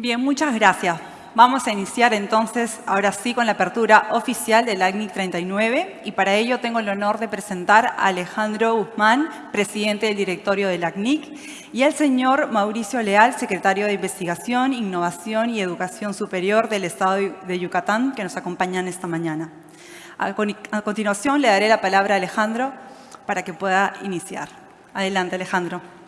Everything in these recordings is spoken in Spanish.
Bien, muchas gracias. Vamos a iniciar entonces, ahora sí, con la apertura oficial del ACNIC 39 y para ello tengo el honor de presentar a Alejandro Guzmán, presidente del directorio del ACNIC, y al señor Mauricio Leal, secretario de Investigación, Innovación y Educación Superior del Estado de Yucatán, que nos acompañan esta mañana. A continuación le daré la palabra a Alejandro para que pueda iniciar. Adelante, Alejandro.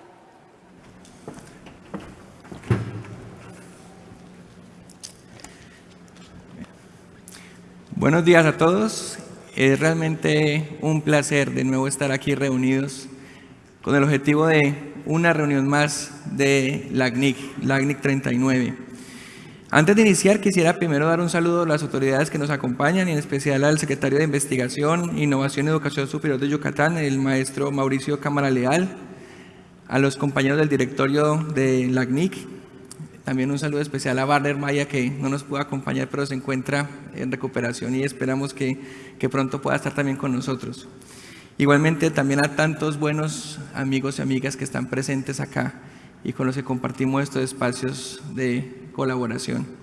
Buenos días a todos. Es realmente un placer de nuevo estar aquí reunidos con el objetivo de una reunión más de LACNIC, LACNIC 39. Antes de iniciar, quisiera primero dar un saludo a las autoridades que nos acompañan, y en especial al secretario de Investigación, Innovación y Educación Superior de Yucatán, el maestro Mauricio Cámara Leal, a los compañeros del directorio de LACNIC, también un saludo especial a Barner Maya, que no nos pudo acompañar, pero se encuentra en recuperación y esperamos que, que pronto pueda estar también con nosotros. Igualmente también a tantos buenos amigos y amigas que están presentes acá y con los que compartimos estos espacios de colaboración.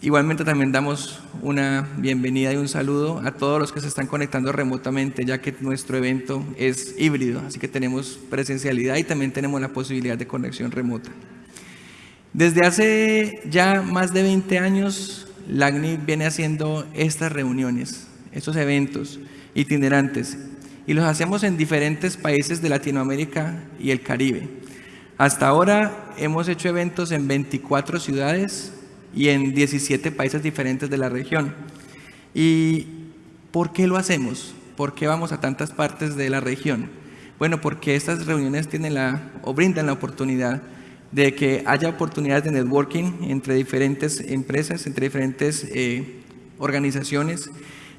Igualmente también damos una bienvenida y un saludo a todos los que se están conectando remotamente, ya que nuestro evento es híbrido, así que tenemos presencialidad y también tenemos la posibilidad de conexión remota. Desde hace ya más de 20 años, LACNI viene haciendo estas reuniones, estos eventos itinerantes, y los hacemos en diferentes países de Latinoamérica y el Caribe. Hasta ahora hemos hecho eventos en 24 ciudades, y en 17 países diferentes de la región. ¿Y por qué lo hacemos? ¿Por qué vamos a tantas partes de la región? Bueno, porque estas reuniones tienen la, o brindan la oportunidad de que haya oportunidades de networking entre diferentes empresas, entre diferentes eh, organizaciones.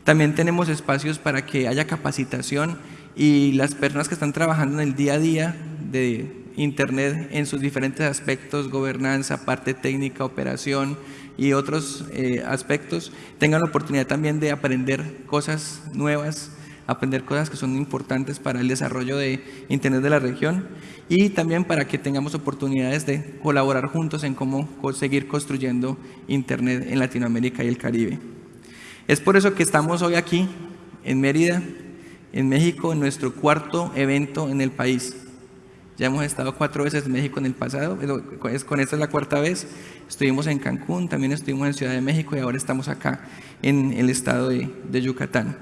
También tenemos espacios para que haya capacitación y las personas que están trabajando en el día a día de Internet en sus diferentes aspectos, gobernanza, parte técnica, operación y otros eh, aspectos, tengan la oportunidad también de aprender cosas nuevas, aprender cosas que son importantes para el desarrollo de Internet de la región y también para que tengamos oportunidades de colaborar juntos en cómo seguir construyendo Internet en Latinoamérica y el Caribe. Es por eso que estamos hoy aquí en Mérida, en México, en nuestro cuarto evento en el país. Ya hemos estado cuatro veces en México en el pasado, con esta es la cuarta vez. Estuvimos en Cancún, también estuvimos en Ciudad de México y ahora estamos acá en el estado de, de Yucatán.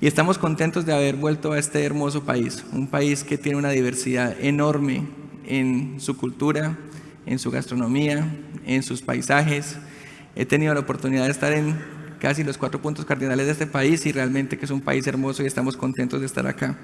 Y estamos contentos de haber vuelto a este hermoso país, un país que tiene una diversidad enorme en su cultura, en su gastronomía, en sus paisajes. He tenido la oportunidad de estar en casi los cuatro puntos cardinales de este país y realmente que es un país hermoso y estamos contentos de estar acá.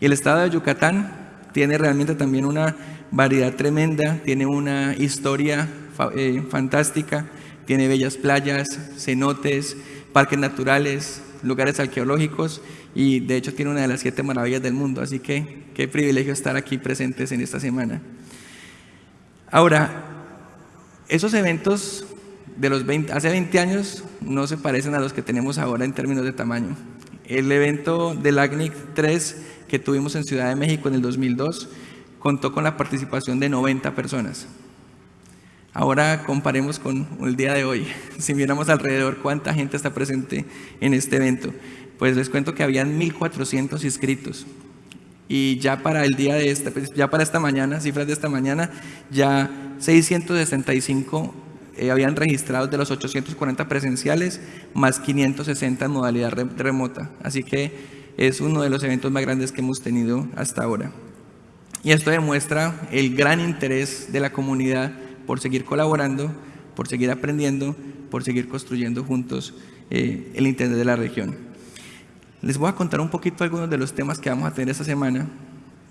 Y el estado de Yucatán tiene realmente también una variedad tremenda, tiene una historia eh, fantástica, tiene bellas playas, cenotes, parques naturales, lugares arqueológicos y de hecho tiene una de las siete maravillas del mundo, así que qué privilegio estar aquí presentes en esta semana. Ahora, esos eventos de los 20, hace 20 años no se parecen a los que tenemos ahora en términos de tamaño. El evento del ACNIC 3 que tuvimos en Ciudad de México en el 2002 contó con la participación de 90 personas. Ahora comparemos con el día de hoy. Si miramos alrededor cuánta gente está presente en este evento, pues les cuento que habían 1.400 inscritos. Y ya para el día de esta, pues ya para esta mañana, cifras de esta mañana, ya 665 eh, habían registrado de los 840 presenciales, más 560 en modalidad remota. Así que es uno de los eventos más grandes que hemos tenido hasta ahora. Y esto demuestra el gran interés de la comunidad por seguir colaborando, por seguir aprendiendo, por seguir construyendo juntos eh, el Internet de la región. Les voy a contar un poquito algunos de los temas que vamos a tener esta semana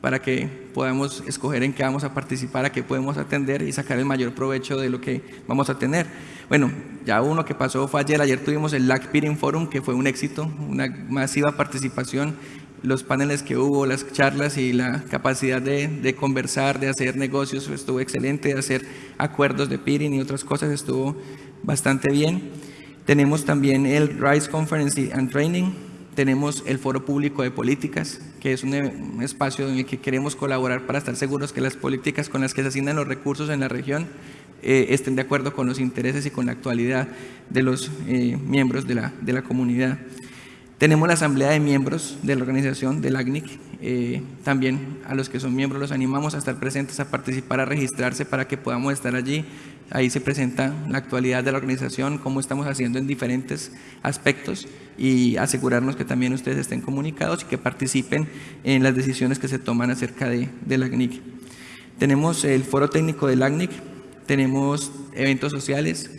para que podamos escoger en qué vamos a participar, a qué podemos atender y sacar el mayor provecho de lo que vamos a tener. Bueno, ya uno que pasó fue ayer, ayer tuvimos el LAC Peering Forum, que fue un éxito, una masiva participación, los paneles que hubo, las charlas y la capacidad de, conversar, de hacer negocios, estuvo excelente, de hacer acuerdos de peering y otras cosas, estuvo bastante bien. Tenemos también el RISE Conference and Training, tenemos el Foro Público de Políticas, que es un, espacio en el que queremos colaborar para estar seguros que las políticas con las que se asignan los recursos en la región eh, estén de acuerdo con los intereses y con la actualidad de los eh, miembros de la, de la comunidad. Tenemos la asamblea de miembros de la organización del ACNIC, eh, también a los que son miembros los animamos a estar presentes, a participar, a registrarse para que podamos estar allí. Ahí se presenta la actualidad de la organización, cómo estamos haciendo en diferentes aspectos y asegurarnos que también ustedes estén comunicados y que participen en las decisiones que se toman acerca de, del ACNIC. Tenemos el foro técnico del ACNIC, tenemos eventos sociales,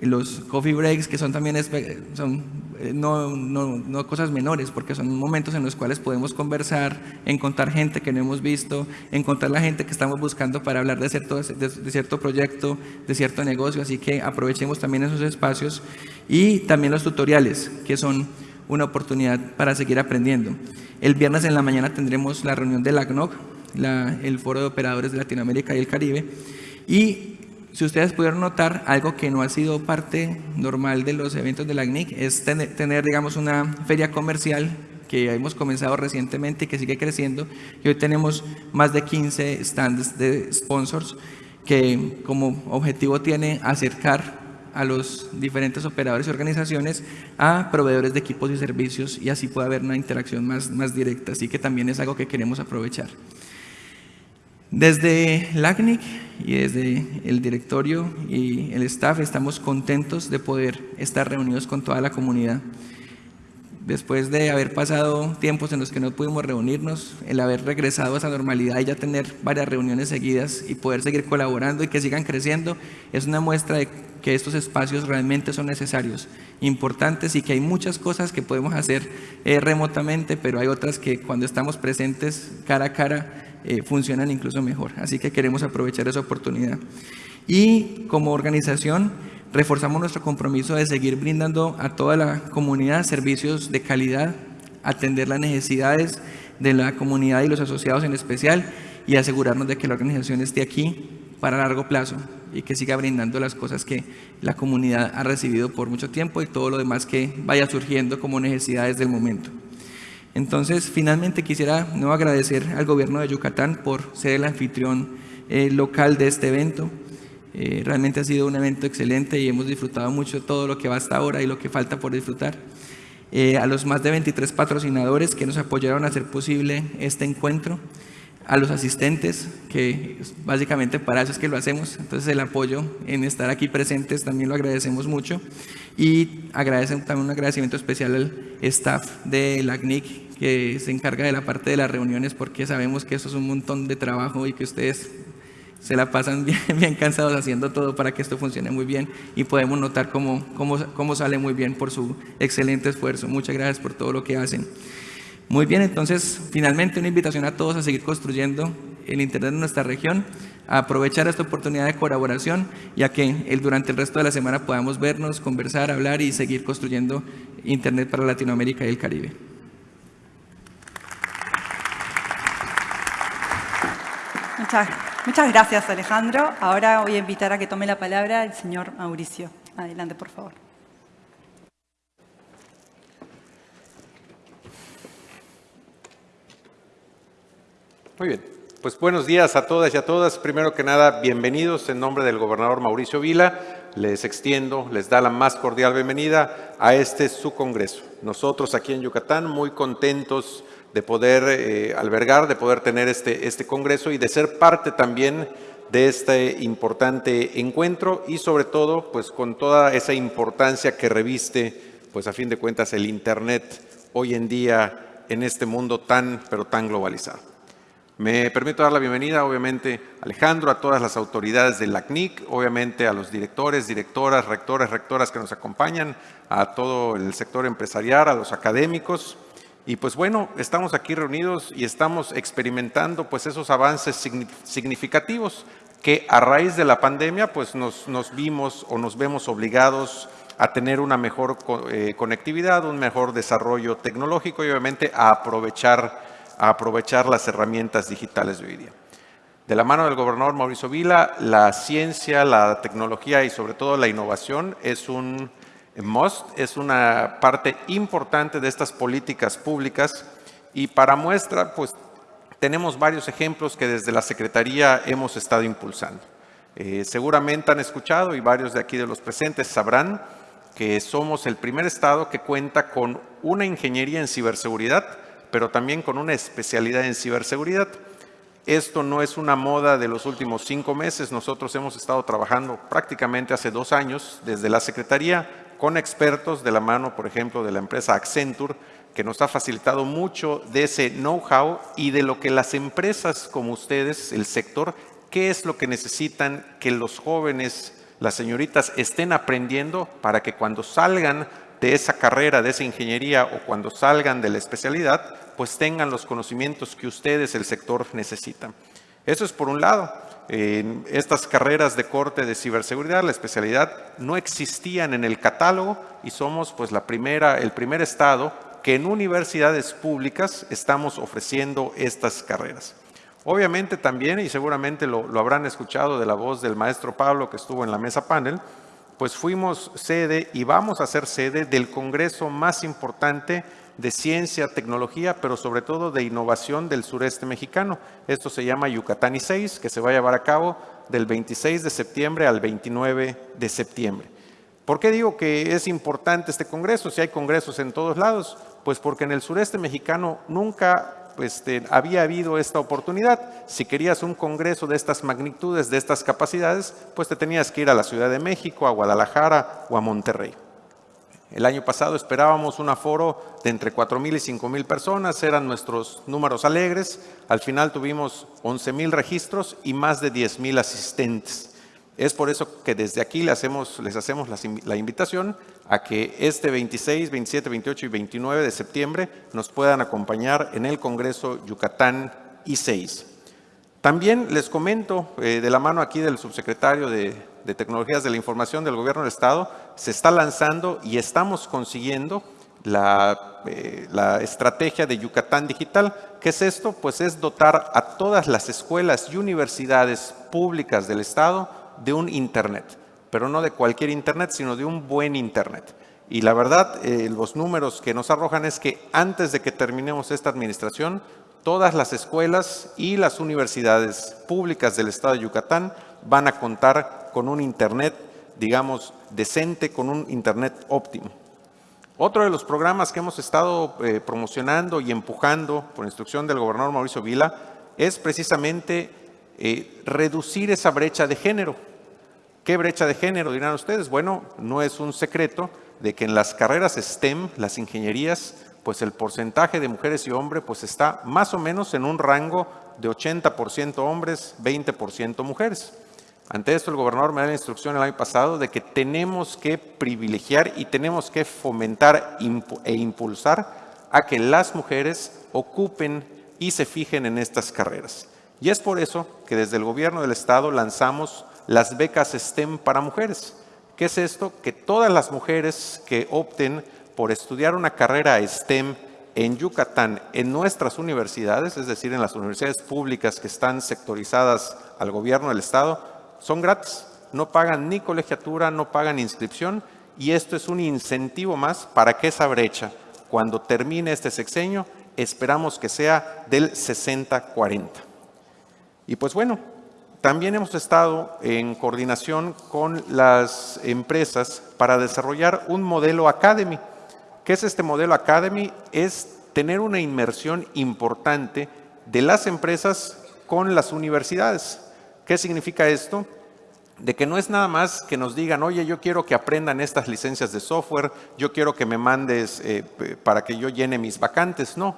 los coffee breaks, que son también son, no, no, no, cosas menores, porque son momentos en los cuales podemos conversar, encontrar gente que no hemos visto, encontrar la gente que estamos buscando para hablar de cierto, de, cierto proyecto, de cierto negocio, así que aprovechemos también esos espacios. Y también los tutoriales, que son una oportunidad para seguir aprendiendo. El viernes en la mañana tendremos la reunión de la ACNOC, el Foro de Operadores de Latinoamérica y el Caribe, y si ustedes pudieron notar, algo que no ha sido parte normal de los eventos de la ACNIC es tener, digamos, una feria comercial que hemos comenzado recientemente y que sigue creciendo. Y hoy tenemos más de 15 stands de sponsors que como objetivo tiene acercar a los diferentes operadores y organizaciones a proveedores de equipos y servicios y así puede haber una interacción más, más directa. Así que también es algo que queremos aprovechar. Desde LACNIC y desde el directorio y el staff estamos contentos de poder estar reunidos con toda la comunidad. Después de haber pasado tiempos en los que no pudimos reunirnos, el haber regresado a esa normalidad y ya tener varias reuniones seguidas y poder seguir colaborando y que sigan creciendo, es una muestra de que estos espacios realmente son necesarios, importantes y que hay muchas cosas que podemos hacer eh, remotamente, pero hay otras que cuando estamos presentes cara a cara eh, funcionan incluso mejor. Así que queremos aprovechar esa oportunidad. Y como organización reforzamos nuestro compromiso de seguir brindando a toda la comunidad servicios de calidad, atender las necesidades de la comunidad y los asociados en especial y asegurarnos de que la organización esté aquí para largo plazo y que siga brindando las cosas que la comunidad ha recibido por mucho tiempo y todo lo demás que vaya surgiendo como necesidades del momento. Entonces, finalmente quisiera no agradecer al gobierno de Yucatán por ser el anfitrión eh, local de este evento. Eh, realmente ha sido un evento excelente y hemos disfrutado mucho todo lo que va hasta ahora y lo que falta por disfrutar. Eh, a los más de 23 patrocinadores que nos apoyaron a hacer posible este encuentro, a los asistentes, que básicamente para eso es que lo hacemos, entonces el apoyo en estar aquí presentes también lo agradecemos mucho y agradecen también un agradecimiento especial al staff de la CNIC que se encarga de la parte de las reuniones porque sabemos que eso es un montón de trabajo y que ustedes se la pasan bien, cansados haciendo todo para que esto funcione muy bien y podemos notar cómo, cómo, cómo sale muy bien por su excelente esfuerzo. Muchas gracias por todo lo que hacen. Muy bien, entonces finalmente una invitación a todos a seguir construyendo el Internet en nuestra región, a aprovechar esta oportunidad de colaboración y a que el, durante el resto de la semana podamos vernos, conversar, hablar y seguir construyendo Internet para Latinoamérica y el Caribe. Muchas, gracias, Alejandro. Ahora voy a invitar a que tome la palabra el señor Mauricio. Adelante, por favor. Muy bien. Pues buenos días a todas y a todas. Primero que nada, bienvenidos en nombre del gobernador Mauricio Vila. Les extiendo, les da la más cordial bienvenida a este su congreso. Nosotros aquí en Yucatán muy contentos de poder eh, albergar, de poder tener este, este congreso y de ser parte también de este importante encuentro y sobre todo pues con toda esa importancia que reviste pues a fin de cuentas el Internet hoy en día en este mundo tan pero tan globalizado. Me permito dar la bienvenida obviamente a Alejandro, a todas las autoridades de la CNIC, obviamente a los directores, directoras, rectores, rectoras que nos acompañan, a todo el sector empresarial, a los académicos, y pues bueno, estamos aquí reunidos y estamos experimentando pues esos avances significativos que a raíz de la pandemia pues nos, nos vimos o nos vemos obligados a tener una mejor eh, conectividad, un mejor desarrollo tecnológico y obviamente a aprovechar, a aprovechar las herramientas digitales de hoy día. De la mano del gobernador Mauricio Vila, la ciencia, la tecnología y sobre todo la innovación es un MOST es una parte importante de estas políticas públicas y para muestra, pues tenemos varios ejemplos que desde la Secretaría hemos estado impulsando. Eh, seguramente han escuchado y varios de aquí de los presentes sabrán que somos el primer estado que cuenta con una ingeniería en ciberseguridad, pero también con una especialidad en ciberseguridad. Esto no es una moda de los últimos cinco meses. Nosotros hemos estado trabajando prácticamente hace dos años desde la Secretaría con expertos de la mano, por ejemplo, de la empresa Accenture, que nos ha facilitado mucho de ese know-how y de lo que las empresas como ustedes, el sector, qué es lo que necesitan que los jóvenes las señoritas estén aprendiendo para que cuando salgan de esa carrera, de esa ingeniería o cuando salgan de la especialidad, pues tengan los conocimientos que ustedes, el sector, necesitan. Eso es por un lado. En estas carreras de corte de ciberseguridad, la especialidad, no existían en el catálogo y somos pues la primera, el primer estado que en universidades públicas estamos ofreciendo estas carreras. Obviamente también, y seguramente lo, habrán escuchado de la voz del maestro Pablo que estuvo en la mesa panel, pues fuimos sede y vamos a ser sede del congreso más importante de ciencia, tecnología, pero sobre todo de innovación del sureste mexicano. Esto se llama Yucatán y 6, que se va a llevar a cabo del 26 de septiembre al 29 de septiembre. ¿Por qué digo que es importante este congreso? Si hay congresos en todos lados, pues porque en el sureste mexicano nunca este, había habido esta oportunidad. Si querías un congreso de estas magnitudes, de estas capacidades, pues te tenías que ir a la Ciudad de México, a Guadalajara o a Monterrey. El año pasado esperábamos un aforo de entre 4.000 y 5.000 personas, eran nuestros números alegres. Al final tuvimos 11.000 registros y más de 10.000 asistentes. Es por eso que desde aquí les hacemos, les hacemos la invitación a que este 26, 27, 28 y 29 de septiembre nos puedan acompañar en el Congreso Yucatán I6. También les comento, eh, de la mano aquí del subsecretario de, Tecnologías de la Información del Gobierno del Estado, se está lanzando y estamos consiguiendo la, eh, la, estrategia de Yucatán Digital. ¿Qué es esto? Pues es dotar a todas las escuelas y universidades públicas del Estado de un Internet pero no de cualquier Internet, sino de un buen Internet. Y la verdad, eh, los números que nos arrojan es que antes de que terminemos esta administración, todas las escuelas y las universidades públicas del estado de Yucatán van a contar con un Internet, digamos, decente, con un Internet óptimo. Otro de los programas que hemos estado eh, promocionando y empujando por instrucción del gobernador Mauricio Vila es precisamente eh, reducir esa brecha de género. ¿Qué brecha de género dirán ustedes? Bueno, no es un secreto de que en las carreras STEM, las ingenierías, pues el porcentaje de mujeres y hombres pues está más o menos en un rango de 80% hombres, 20% mujeres. Ante esto el gobernador me da la instrucción el año pasado de que tenemos que privilegiar y tenemos que fomentar e impulsar a que las mujeres ocupen y se fijen en estas carreras. Y es por eso que desde el gobierno del estado lanzamos las becas STEM para mujeres. ¿Qué es esto? Que todas las mujeres que opten por estudiar una carrera STEM en Yucatán, en nuestras universidades, es decir, en las universidades públicas que están sectorizadas al gobierno del Estado, son gratis. No pagan ni colegiatura, no pagan inscripción y esto es un incentivo más para que esa brecha, cuando termine este sexenio, esperamos que sea del 60-40. Y pues bueno, también hemos estado en coordinación con las empresas para desarrollar un modelo Academy. ¿Qué es este modelo Academy? Es tener una inmersión importante de las empresas con las universidades. ¿Qué significa esto? De que no es nada más que nos digan, oye, yo quiero que aprendan estas licencias de software, yo quiero que me mandes eh, para que yo llene mis vacantes. No,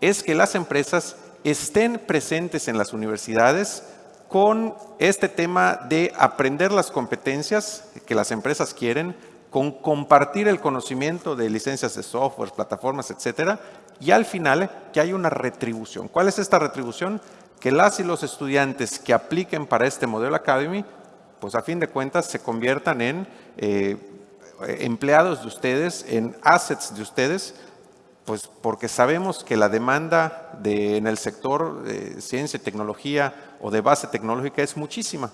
es que las empresas estén presentes en las universidades, con este tema de aprender las competencias que las empresas quieren, con compartir el conocimiento de licencias de software, plataformas, etcétera, y al final que hay una retribución. ¿Cuál es esta retribución? Que las y los estudiantes que apliquen para este modelo Academy, pues a fin de cuentas se conviertan en eh, empleados de ustedes, en assets de ustedes, pues porque sabemos que la demanda de, en el sector de ciencia y tecnología o de base tecnológica es muchísima.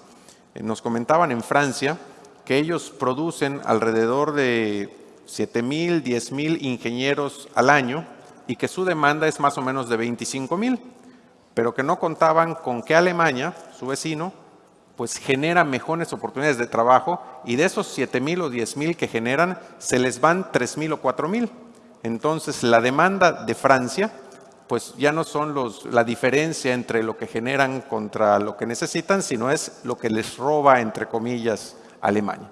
Eh, nos comentaban en Francia que ellos producen alrededor de 7 mil, 10 mil ingenieros al año y que su demanda es más o menos de 25 mil, pero que no contaban con que Alemania, su vecino, pues genera mejores oportunidades de trabajo y de esos 7 mil o 10 mil que generan, se les van 3 mil o 4 mil. Entonces, la demanda de Francia, pues ya no son los, la diferencia entre lo que generan contra lo que necesitan, sino es lo que les roba, entre comillas, Alemania.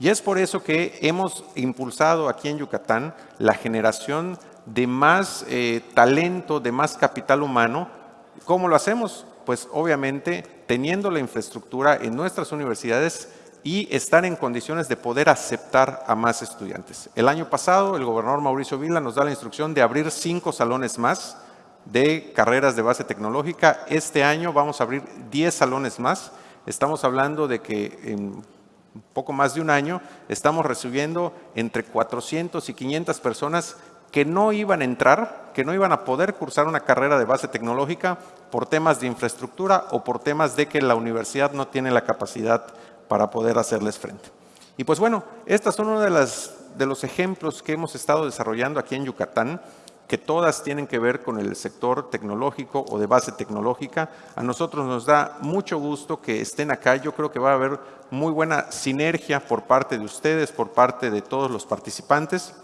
Y es por eso que hemos impulsado aquí en Yucatán la generación de más eh, talento, de más capital humano. ¿Cómo lo hacemos? Pues obviamente teniendo la infraestructura en nuestras universidades y estar en condiciones de poder aceptar a más estudiantes. El año pasado el gobernador Mauricio Vila nos da la instrucción de abrir cinco salones más de carreras de base tecnológica. Este año vamos a abrir 10 salones más. Estamos hablando de que en poco más de un año estamos recibiendo entre 400 y 500 personas que no iban a entrar, que no iban a poder cursar una carrera de base tecnológica por temas de infraestructura o por temas de que la universidad no tiene la capacidad para poder hacerles frente. Y pues bueno, estos son uno de, las, de los ejemplos que hemos estado desarrollando aquí en Yucatán, que todas tienen que ver con el sector tecnológico o de base tecnológica. A nosotros nos da mucho gusto que estén acá. Yo creo que va a haber muy buena sinergia por parte de ustedes, por parte de todos los participantes.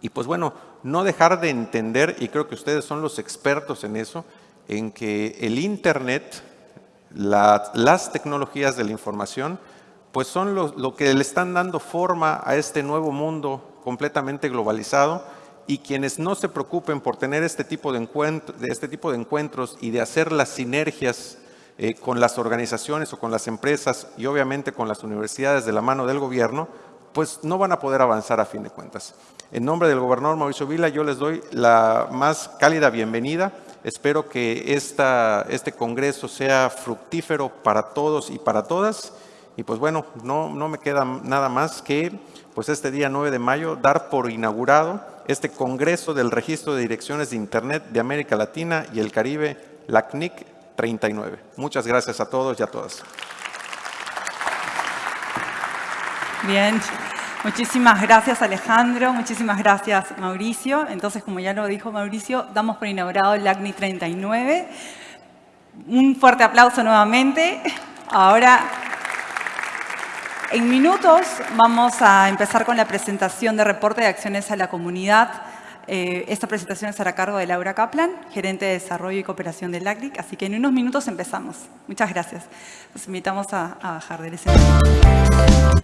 Y pues bueno, no dejar de entender, y creo que ustedes son los expertos en eso, en que el Internet, las tecnologías de la información, pues son lo, que le están dando forma a este nuevo mundo completamente globalizado y quienes no se preocupen por tener este tipo de, encuentro, de este tipo de encuentros y de hacer las sinergias eh, con las organizaciones o con las empresas y obviamente con las universidades de la mano del gobierno, pues no van a poder avanzar a fin de cuentas. En nombre del gobernador Mauricio Vila, yo les doy la más cálida bienvenida. Espero que esta, este congreso sea fructífero para todos y para todas. Y pues bueno, no, no me queda nada más que pues este día 9 de mayo dar por inaugurado este Congreso del Registro de Direcciones de Internet de América Latina y el Caribe, la CNIC 39. Muchas gracias a todos y a todas. Bien, muchísimas gracias Alejandro, muchísimas gracias Mauricio. Entonces, como ya lo dijo Mauricio, damos por inaugurado el ACNI 39. Un fuerte aplauso nuevamente. Ahora, en minutos vamos a empezar con la presentación de reporte de acciones a la comunidad. Eh, esta presentación estará a cargo de Laura Kaplan, gerente de Desarrollo y Cooperación del ACNIC, así que en unos minutos empezamos. Muchas gracias. Los invitamos a, a bajar del escenario.